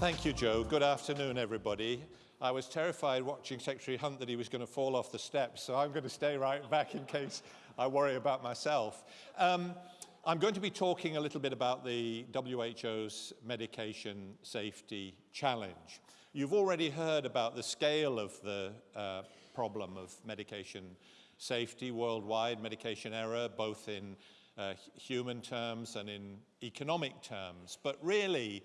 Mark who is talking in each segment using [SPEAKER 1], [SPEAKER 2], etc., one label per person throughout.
[SPEAKER 1] Thank you, Joe. Good afternoon, everybody. I was terrified watching Secretary Hunt that he was going to fall off the steps, so I'm going to stay right back in case I worry about myself. Um, I'm going to be talking a little bit about the WHO's medication safety challenge. You've already heard about the scale of the uh, problem of medication safety worldwide, medication error, both in uh, human terms and in economic terms. But really,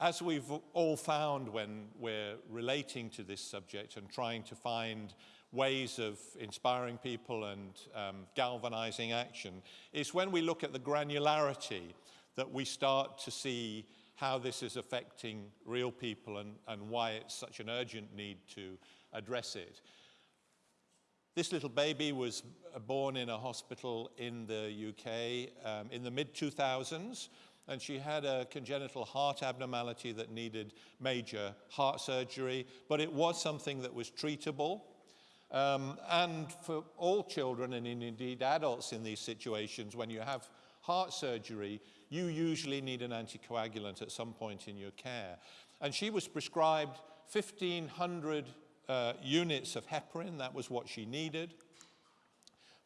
[SPEAKER 1] as we've all found when we're relating to this subject and trying to find ways of inspiring people and um, galvanizing action, is when we look at the granularity that we start to see how this is affecting real people and, and why it's such an urgent need to address it. This little baby was born in a hospital in the UK um, in the mid-2000s and she had a congenital heart abnormality that needed major heart surgery, but it was something that was treatable. Um, and for all children and indeed adults in these situations, when you have heart surgery, you usually need an anticoagulant at some point in your care. And she was prescribed 1,500 uh, units of heparin. That was what she needed.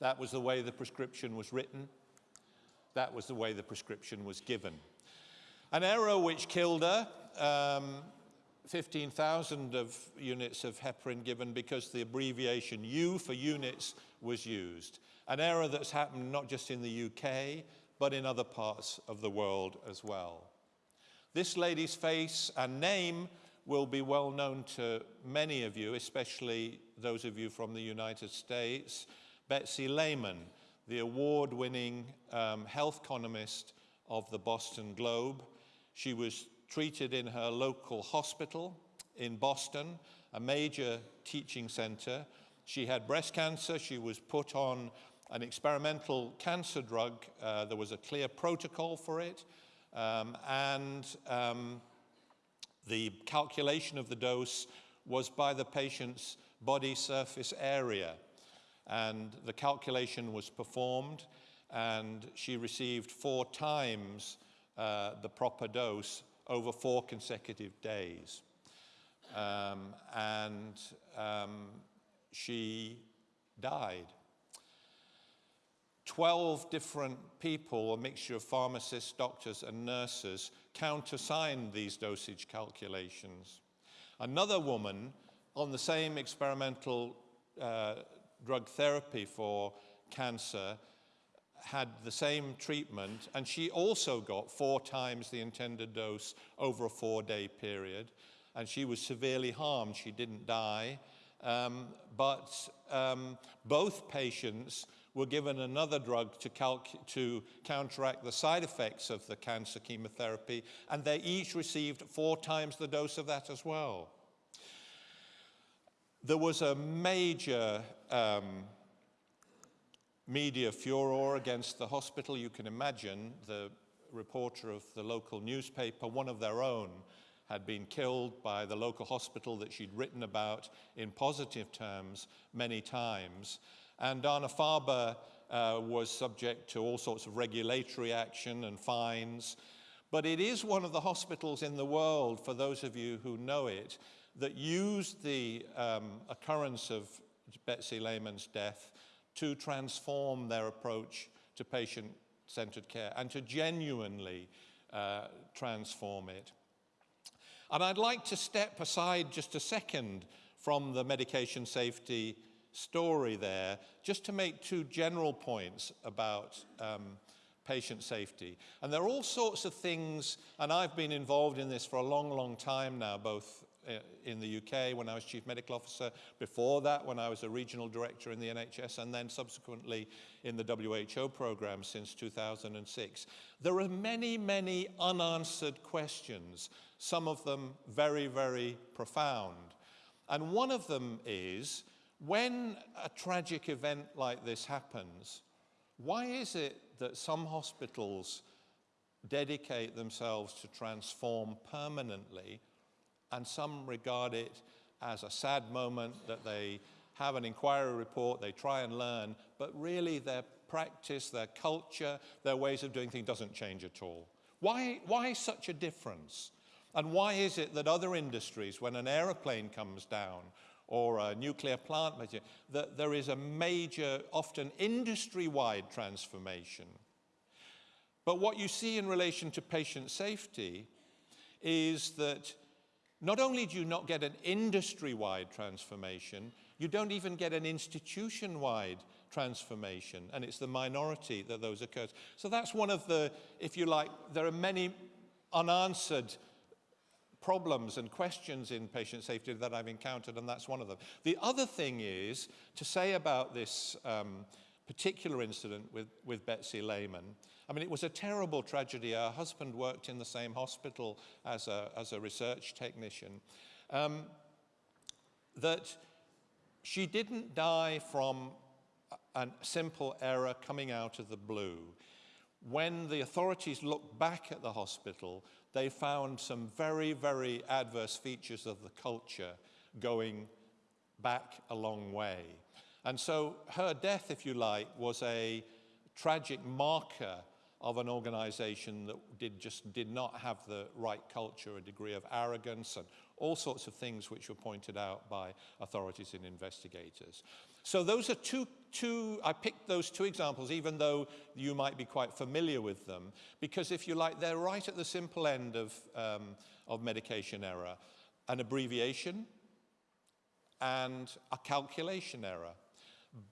[SPEAKER 1] That was the way the prescription was written. That was the way the prescription was given. An error which killed her, um, 15,000 of units of heparin given because the abbreviation U for units was used. An error that's happened not just in the UK, but in other parts of the world as well. This lady's face and name will be well known to many of you, especially those of you from the United States. Betsy Lehman, the award-winning um, health economist of the Boston Globe. She was treated in her local hospital in Boston, a major teaching center. She had breast cancer. She was put on an experimental cancer drug. Uh, there was a clear protocol for it. Um, and um, the calculation of the dose was by the patient's body surface area and the calculation was performed and she received four times uh, the proper dose over four consecutive days. Um, and um, she died. 12 different people, a mixture of pharmacists, doctors, and nurses, countersigned these dosage calculations. Another woman on the same experimental uh, drug therapy for cancer had the same treatment and she also got four times the intended dose over a four-day period and she was severely harmed. She didn't die, um, but um, both patients were given another drug to, to, counteract the side effects of the cancer chemotherapy, and they each received four times the dose of that as well. There was a major um, media furor against the hospital. You can imagine the reporter of the local newspaper, one of their own, had been killed by the local hospital that she'd written about in positive terms many times. And Dana-Farber uh, was subject to all sorts of regulatory action and fines. But it is one of the hospitals in the world, for those of you who know it, that used the um, occurrence of Betsy Lehman's death to transform their approach to patient-centered care and to genuinely uh, transform it. And I'd like to step aside just a second from the medication safety story there, just to make two general points about um, patient safety. And there are all sorts of things, and I've been involved in this for a long, long time now, both Uh, in the UK when I was Chief Medical Officer, before that when I was a Regional Director in the NHS, and then subsequently in the WHO program since 2006. There are many, many unanswered questions, some of them very, very profound. And one of them is, when a tragic event like this happens, why is it that some hospitals dedicate themselves to transform permanently and some regard it as a sad moment that they have an inquiry report, they try and learn, but really their practice, their culture, their ways of doing things doesn't change at all. Why, why such a difference? And why is it that other industries, when an aeroplane comes down or a nuclear plant, that there is a major, often industry-wide transformation? But what you see in relation to patient safety is that not only do you not get an industry-wide transformation, you don't even get an institution-wide transformation, and it's the minority that those occurs. So that's one of the, if you like, there are many unanswered problems and questions in patient safety that I've encountered, and that's one of them. The other thing is to say about this um, particular incident with, with Betsy Lehman. I mean, it was a terrible tragedy. Her husband worked in the same hospital as a, as a research technician. Um, that she didn't die from a simple error coming out of the blue. When the authorities looked back at the hospital, they found some very, very adverse features of the culture going back a long way. And so her death, if you like, was a tragic marker of an organization that did just did not have the right culture, a degree of arrogance and all sorts of things which were pointed out by authorities and investigators. So those are two, two, I picked those two examples, even though you might be quite familiar with them, because if you like, they're right at the simple end of, um, of medication error. An abbreviation and a calculation error,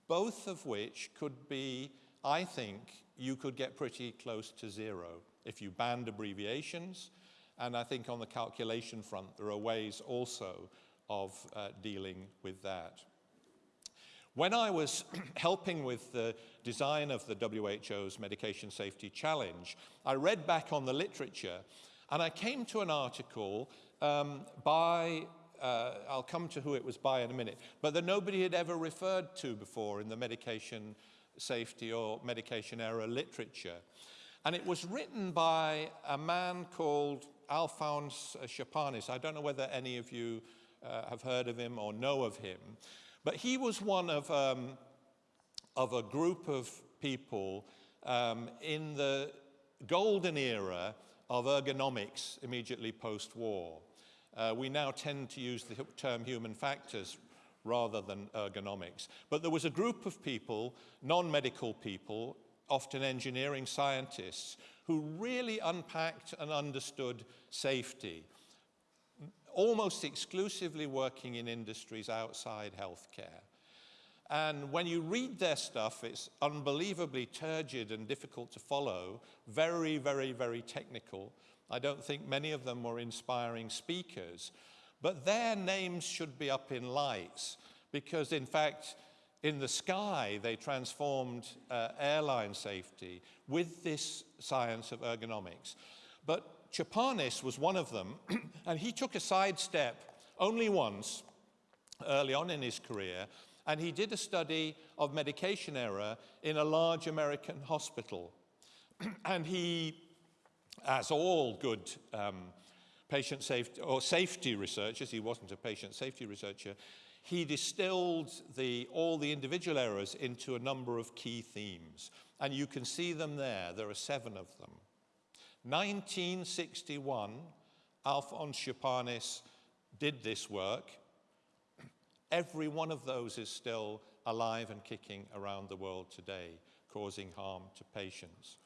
[SPEAKER 1] both of which could be, I think, you could get pretty close to zero if you banned abbreviations. And I think on the calculation front, there are ways also of uh, dealing with that. When I was helping with the design of the WHO's Medication Safety Challenge, I read back on the literature and I came to an article um, by, uh, I'll come to who it was by in a minute, but that nobody had ever referred to before in the medication safety or medication error literature. And it was written by a man called Alphonse Chapanis. I don't know whether any of you uh, have heard of him or know of him. But he was one of, um, of a group of people um, in the golden era of ergonomics immediately post-war. Uh, we now tend to use the term human factors rather than ergonomics. But there was a group of people, non-medical people, often engineering scientists, who really unpacked and understood safety almost exclusively working in industries outside healthcare. And when you read their stuff, it's unbelievably turgid and difficult to follow, very, very, very technical. I don't think many of them were inspiring speakers, but their names should be up in lights because, in fact, in the sky, they transformed uh, airline safety with this science of ergonomics. But Chapanis was one of them, and he took a sidestep only once early on in his career, and he did a study of medication error in a large American hospital. and he, as all good um, patient safety or safety researchers, he wasn't a patient safety researcher, he distilled the, all the individual errors into a number of key themes. And you can see them there. There are seven of them. 1961, Alphonse Chapanis did this work. Every one of those is still alive and kicking around the world today, causing harm to patients.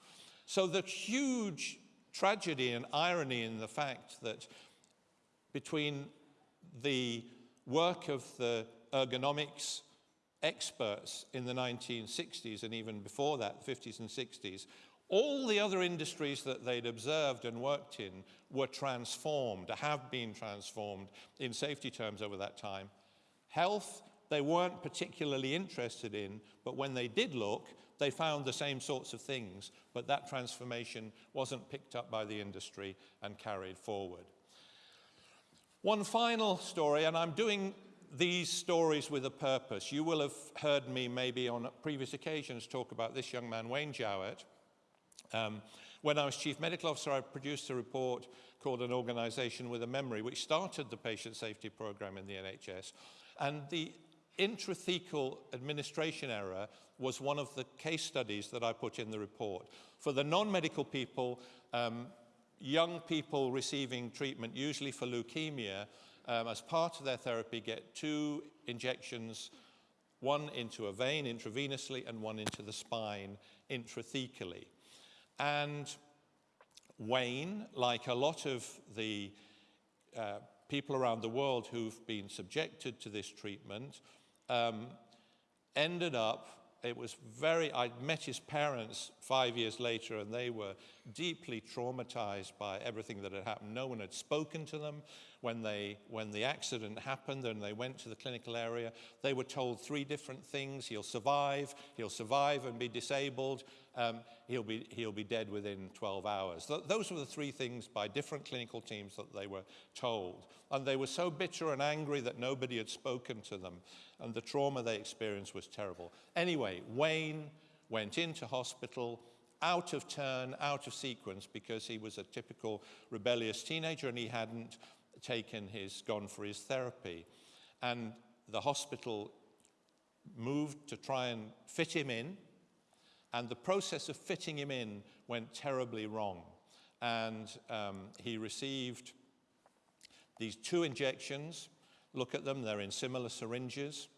[SPEAKER 1] So the huge tragedy and irony in the fact that between the work of the ergonomics experts in the 1960s and even before that, 50s and 60s, all the other industries that they'd observed and worked in were transformed, have been transformed in safety terms over that time. Health, they weren't particularly interested in, but when they did look, they found the same sorts of things, but that transformation wasn't picked up by the industry and carried forward. One final story, and I'm doing these stories with a purpose. You will have heard me maybe on previous occasions talk about this young man, Wayne Jowett, um, when I was Chief Medical Officer, I produced a report called An Organisation with a Memory, which started the patient safety programme in the NHS. And the intrathecal administration error was one of the case studies that I put in the report. For the non-medical people, um, young people receiving treatment, usually for leukemia, um, as part of their therapy, get two injections, one into a vein intravenously and one into the spine intrathecally. And Wayne, like a lot of the uh, people around the world who've been subjected to this treatment, um, ended up, it was very, I met his parents five years later and they were deeply traumatized by everything that had happened. No one had spoken to them when, they, when the accident happened and they went to the clinical area. They were told three different things. He'll survive, he'll survive and be disabled, um, he'll, be, he'll be dead within 12 hours. Th those were the three things by different clinical teams that they were told. And they were so bitter and angry that nobody had spoken to them. And the trauma they experienced was terrible. Anyway, Wayne went into hospital out of turn, out of sequence, because he was a typical rebellious teenager and he hadn't taken his, gone for his therapy. And the hospital moved to try and fit him in and the process of fitting him in went terribly wrong. And um, he received these two injections. Look at them, they're in similar syringes.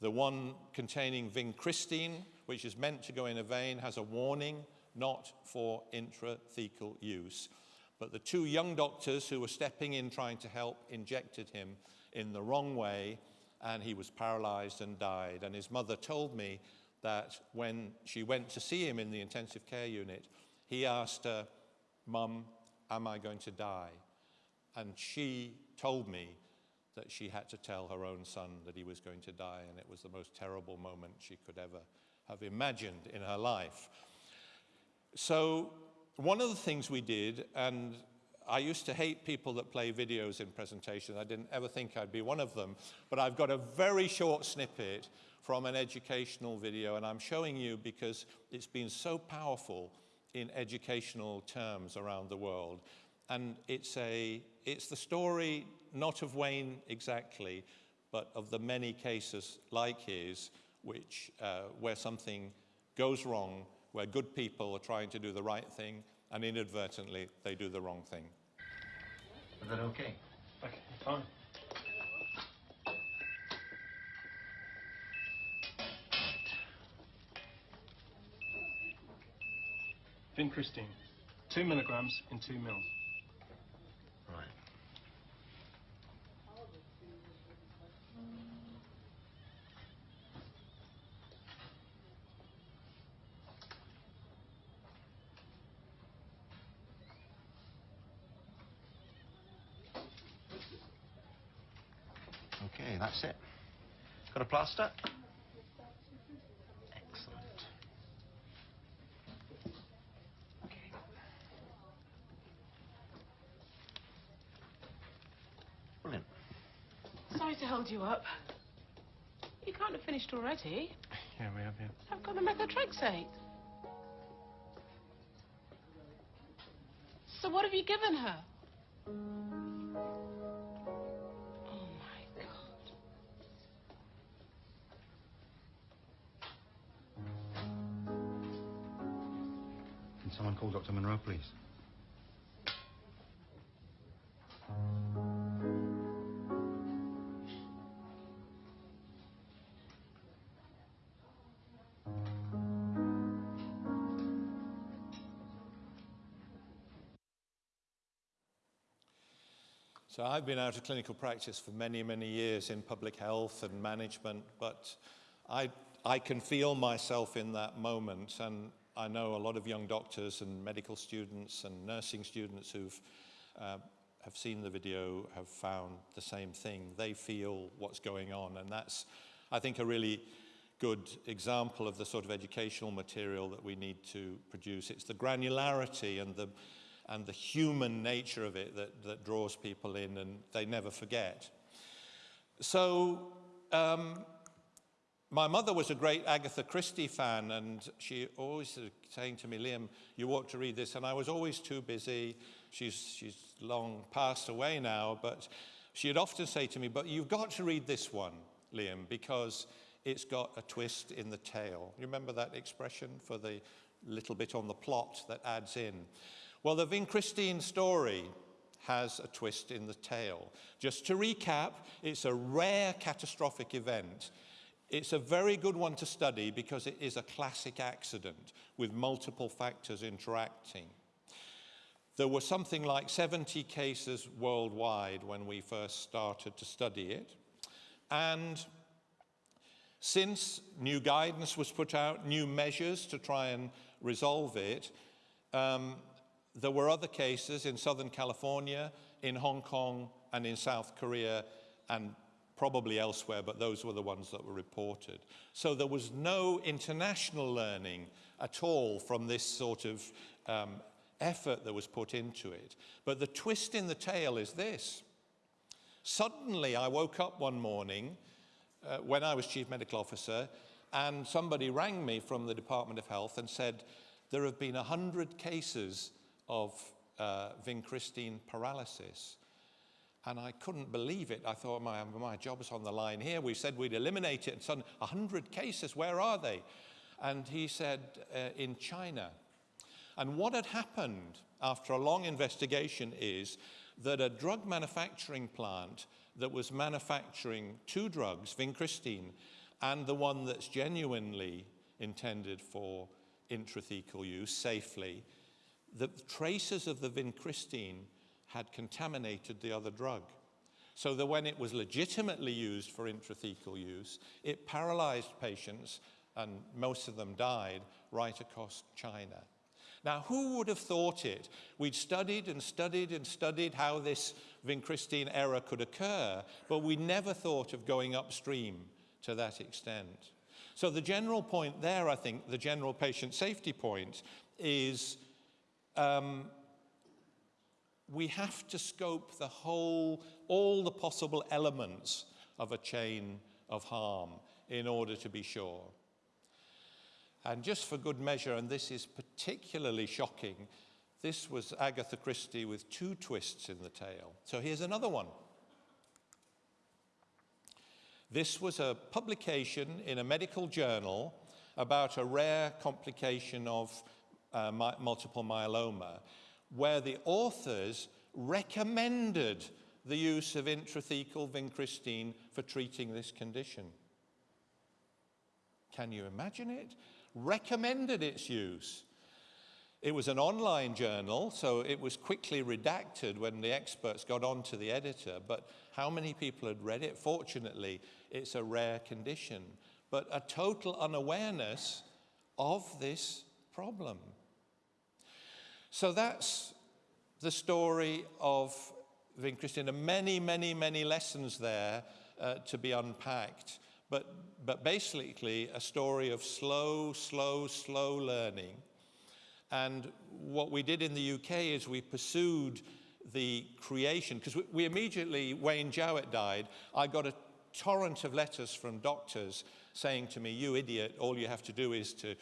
[SPEAKER 1] The one containing vincristine, which is meant to go in a vein, has a warning not for intrathecal use. But the two young doctors who were stepping in trying to help injected him in the wrong way, and he was paralyzed and died. And his mother told me that when she went to see him in the intensive care unit, he asked her, Mum, am I going to die? And she told me that she had to tell her own son that he was going to die, and it was the most terrible moment she could ever have imagined in her life. So, one of the things we did, and I used to hate people that play videos in presentations. I didn't ever think I'd be one of them. But I've got a very short snippet from an educational video, and I'm showing you because it's been so powerful in educational terms around the world. And it's, a, it's the story not of Wayne exactly, but of the many cases like his, which, uh, where something goes wrong, where good people are trying to do the right thing, and inadvertently they do the wrong thing.
[SPEAKER 2] Is that okay?
[SPEAKER 3] Okay, fine. Vincristine, two milligrams in two mils.
[SPEAKER 2] Right. Okay, that's it. Got a plaster?
[SPEAKER 4] Sorry to hold you up. You can't have finished already.
[SPEAKER 3] Yeah, we have, yeah.
[SPEAKER 4] I've got the methotrexate. So what have you given her? Oh my God.
[SPEAKER 2] Can someone call Dr. Monroe, please?
[SPEAKER 1] So I've been out of clinical practice for many, many years in public health and management, but I, I can feel myself in that moment. And I know a lot of young doctors and medical students and nursing students who've uh, have seen the video have found the same thing. They feel what's going on. And that's, I think, a really good example of the sort of educational material that we need to produce. It's the granularity and the, and the human nature of it that, that draws people in and they never forget. So um, my mother was a great Agatha Christie fan and she always saying to me, Liam, you ought to read this. And I was always too busy. She's, she's long passed away now, but she'd often say to me, but you've got to read this one, Liam, because it's got a twist in the tale. You remember that expression for the little bit on the plot that adds in? Well, the vincristine story has a twist in the tale. Just to recap, it's a rare catastrophic event. It's a very good one to study because it is a classic accident with multiple factors interacting. There were something like 70 cases worldwide when we first started to study it. And since new guidance was put out, new measures to try and resolve it, um, there were other cases in Southern California, in Hong Kong, and in South Korea, and probably elsewhere, but those were the ones that were reported. So there was no international learning at all from this sort of um, effort that was put into it. But the twist in the tale is this. Suddenly, I woke up one morning uh, when I was chief medical officer, and somebody rang me from the Department of Health and said, there have been 100 cases of uh, vincristine paralysis. And I couldn't believe it. I thought, my, my job's on the line here. We said we'd eliminate it, and suddenly 100 cases, where are they? And he said, uh, in China. And what had happened after a long investigation is that a drug manufacturing plant that was manufacturing two drugs, vincristine, and the one that's genuinely intended for intrathecal use safely, the traces of the vincristine had contaminated the other drug. So that when it was legitimately used for intrathecal use, it paralyzed patients, and most of them died, right across China. Now, who would have thought it? We'd studied and studied and studied how this vincristine error could occur, but we never thought of going upstream to that extent. So the general point there, I think, the general patient safety point, is um, we have to scope the whole, all the possible elements of a chain of harm in order to be sure. And just for good measure, and this is particularly shocking, this was Agatha Christie with two twists in the tail. So here's another one. This was a publication in a medical journal about a rare complication of uh, multiple myeloma, where the authors recommended the use of intrathecal vincristine for treating this condition. Can you imagine it? Recommended its use. It was an online journal, so it was quickly redacted when the experts got on to the editor, but how many people had read it? Fortunately, it's a rare condition, but a total unawareness of this problem. So that's the story of vincristine. And many, many, many lessons there uh, to be unpacked. But, but basically, a story of slow, slow, slow learning. And what we did in the UK is we pursued the creation, because we, we, immediately, Wayne Jowett died, I got a torrent of letters from doctors saying to me, you idiot, all you have to do is to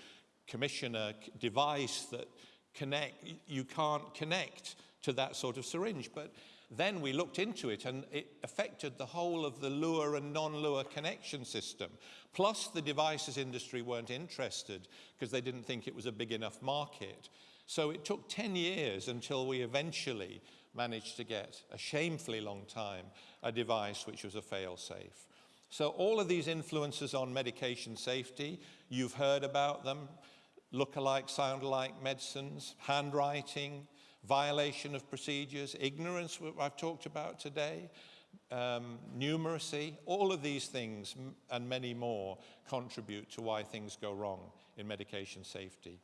[SPEAKER 1] commission a device that connect, you can't connect to that sort of syringe. But then we looked into it and it affected the whole of the Luer and non-Luer connection system. Plus the devices industry weren't interested because they didn't think it was a big enough market. So it took 10 years until we eventually managed to get, a shamefully long time, a device which was a fail-safe. So all of these influences on medication safety, you've heard about them look-alike, sound-alike medicines, handwriting, violation of procedures, ignorance, what I've talked about today, um, numeracy, all of these things and many more contribute to why things go wrong in medication safety.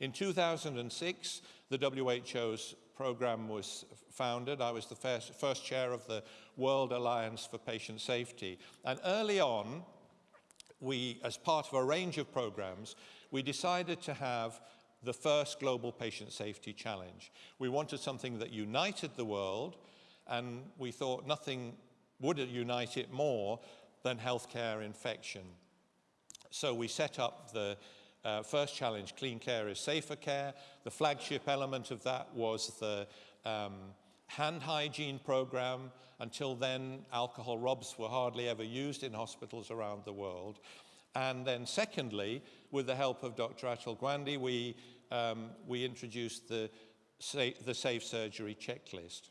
[SPEAKER 1] In 2006, the WHO's program was founded. I was the first, first chair of the World Alliance for Patient Safety. And early on, we, as part of a range of programs, we decided to have the first Global Patient Safety Challenge. We wanted something that united the world, and we thought nothing would unite it more than healthcare infection. So we set up the uh, first challenge, Clean Care is Safer Care. The flagship element of that was the um, hand hygiene program. Until then, alcohol rubs were hardly ever used in hospitals around the world. And then secondly, with the help of Dr. Atul Gawande, we, um, we introduced the sa the safe surgery checklist.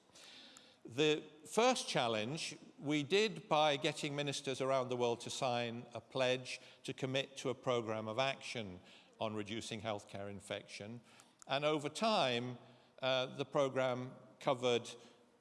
[SPEAKER 1] The first challenge we did by getting ministers around the world to sign a pledge to commit to a program of action on reducing healthcare infection. And over time, uh, the program covered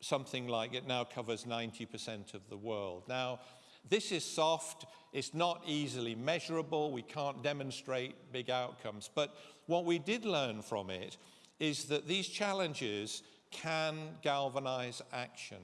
[SPEAKER 1] something like it now covers 90% of the world. Now, this is soft, it's not easily measurable, we can't demonstrate big outcomes. But what we did learn from it is that these challenges can galvanize action.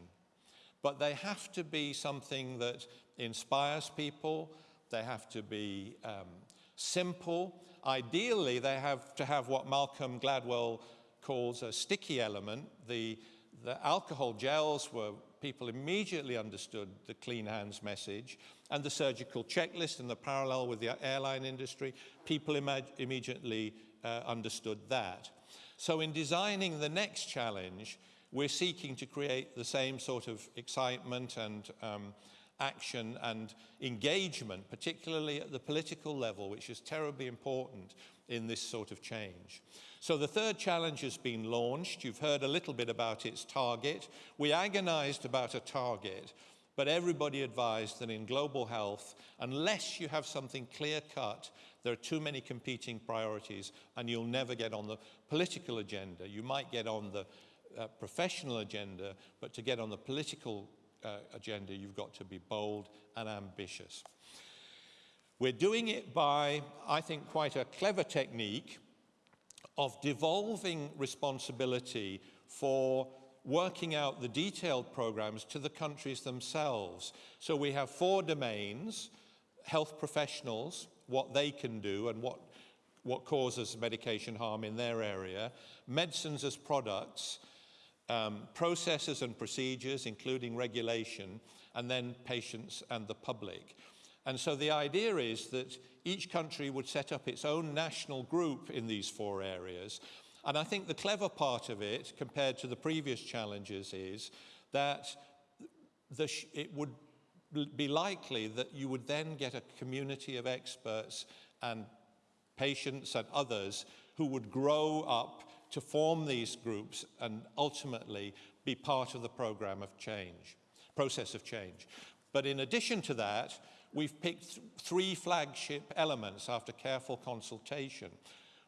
[SPEAKER 1] But they have to be something that inspires people, they have to be um, simple. Ideally, they have to have what Malcolm Gladwell calls a sticky element. The, the alcohol gels were, people immediately understood the clean hands message, and the surgical checklist and the parallel with the airline industry, people immediately uh, understood that. So in designing the next challenge, we're seeking to create the same sort of excitement and um, action and engagement, particularly at the political level, which is terribly important in this sort of change. So the third challenge has been launched. You've heard a little bit about its target. We agonized about a target, but everybody advised that in global health, unless you have something clear cut there are too many competing priorities and you'll never get on the political agenda. You might get on the uh, professional agenda, but to get on the political uh, agenda, you've got to be bold and ambitious. We're doing it by, I think, quite a clever technique of devolving responsibility for working out the detailed programs to the countries themselves. So we have four domains, health professionals, what they can do and what, what causes medication harm in their area, medicines as products, um, processes and procedures, including regulation, and then patients and the public. And so the idea is that each country would set up its own national group in these four areas. And I think the clever part of it, compared to the previous challenges, is that the it would be likely that you would then get a community of experts and patients and others who would grow up to form these groups and ultimately be part of the program of change, process of change. But in addition to that, we've picked three flagship elements after careful consultation.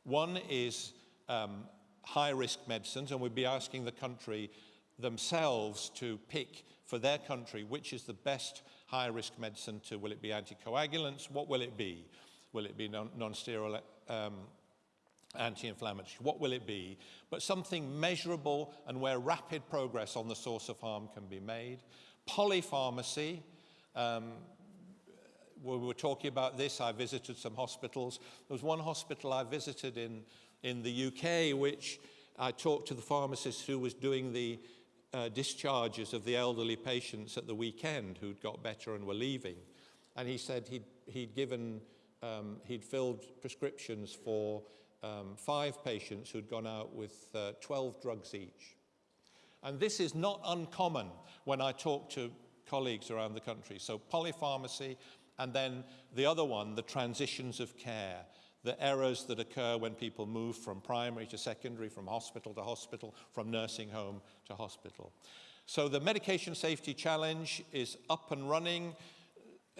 [SPEAKER 1] One is um, high-risk medicines, and we'd be asking the country themselves to pick for their country which is the best high-risk medicine to, will it be anticoagulants? What will it be? Will it be non-steroidal um, anti-inflammatory? What will it be? But something measurable and where rapid progress on the source of harm can be made. Polypharmacy, um, we were talking about this, I visited some hospitals. There was one hospital I visited in, in the UK which I talked to the pharmacist who was doing the uh, discharges of the elderly patients at the weekend who'd got better and were leaving. And he said he'd, he'd given, um, he'd filled prescriptions for um, five patients who'd gone out with uh, 12 drugs each. And this is not uncommon when I talk to colleagues around the country. So polypharmacy, and then the other one, the transitions of care the errors that occur when people move from primary to secondary, from hospital to hospital, from nursing home to hospital. So the Medication Safety Challenge is up and running.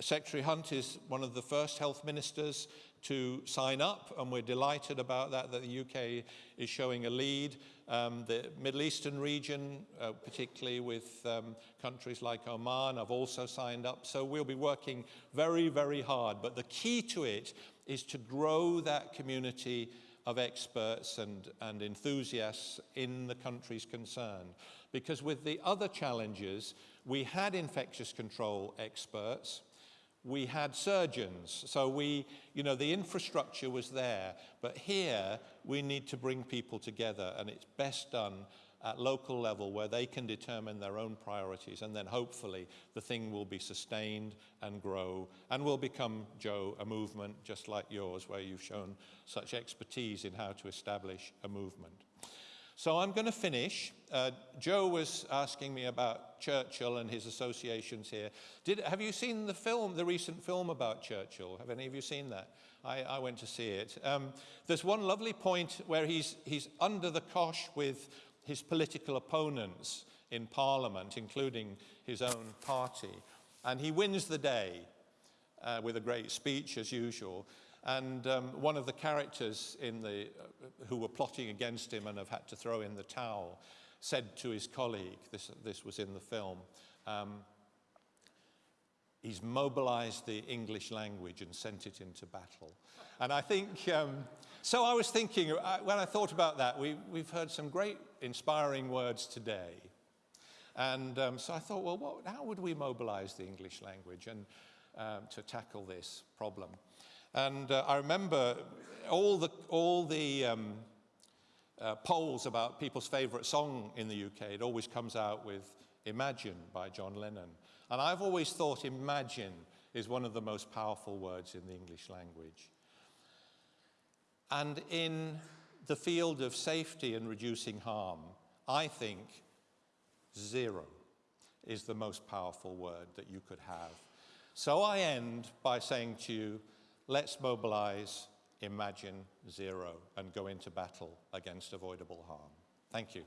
[SPEAKER 1] Secretary Hunt is one of the first health ministers to sign up, and we're delighted about that, that the UK is showing a lead. Um, the Middle Eastern region, uh, particularly with um, countries like Oman, have also signed up. So we'll be working very, very hard. But the key to it is to grow that community of experts and, and enthusiasts in the countries concerned. Because with the other challenges, we had infectious control experts, we had surgeons, so we, you know, the infrastructure was there, but here we need to bring people together and it's best done at local level where they can determine their own priorities and then hopefully the thing will be sustained and grow and will become, Joe, a movement just like yours where you've shown such expertise in how to establish a movement. So I'm going to finish. Uh, Joe was asking me about Churchill and his associations here. Did, have you seen the film, the recent film about Churchill? Have any of you seen that? I, I went to see it. Um, there's one lovely point where he's, he's under the cosh with his political opponents in Parliament, including his own party. And he wins the day uh, with a great speech, as usual. And um, one of the characters in the, uh, who were plotting against him and have had to throw in the towel said to his colleague, this, this was in the film, um, he's mobilized the English language and sent it into battle. And I think, um, so I was thinking, uh, when I thought about that, we, we've heard some great inspiring words today. And um, so I thought, well, what, how would we mobilize the English language and, um, to tackle this problem? And uh, I remember all the, all the um, uh, polls about people's favorite song in the UK, it always comes out with Imagine by John Lennon. And I've always thought imagine is one of the most powerful words in the English language. And in the field of safety and reducing harm, I think zero is the most powerful word that you could have. So I end by saying to you, let's mobilize, imagine zero, and go into battle against avoidable harm. Thank you.